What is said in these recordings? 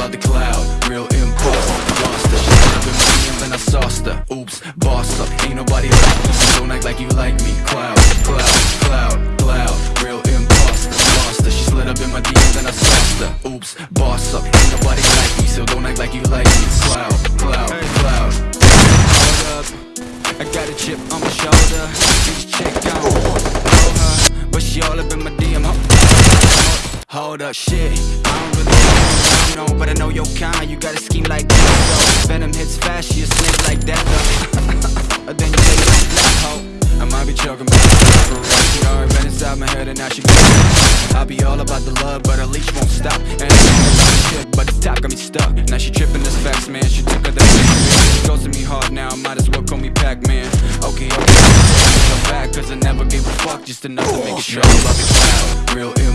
about the cloud, real imposter Lost her, she up in my DMs and I sauced her Oops, boss up, ain't nobody like me. So don't act like you like me. Cloud, cloud, cloud, cloud Real imposter, lost her She slid up in my DMs and I sauced her Oops, boss up, ain't nobody like me. So don't act like you like me. Cloud, cloud, cloud. Hold up, I got a chip on my shoulder. This chick, I don't know her But she all up in my DM. Hold up, shit, I don't know, but I know your kind. You got a scheme like that, though. Venom hits fast, she a snake like that, though. Then you you don't black hoe I might be choking, but I'm for real. She already been inside my head and now she got I be all about the love, but her leash won't stop. And I know about shit, but the top got me stuck. Now she tripping this facts, man, she took her the She goes to me hard now, might as well call me Pac-Man. Okay, okay, go back, cause I never gave a fuck. Just enough to make it about the cloud. Real imposter,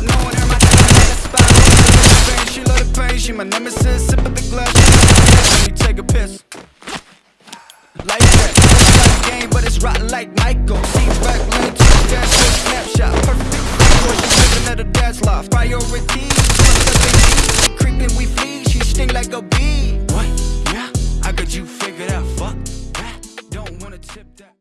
without knowing her, my time had a spot. Pain, she love the pain, she my nemesis. Sip of the glass, let me take a piss. Like that, it's like a game, but it's rotten like Michael. See back, lane, touchdown, snapshot, perfect. Boy, she's living at a dad's loft. Priority.